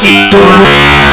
Tô...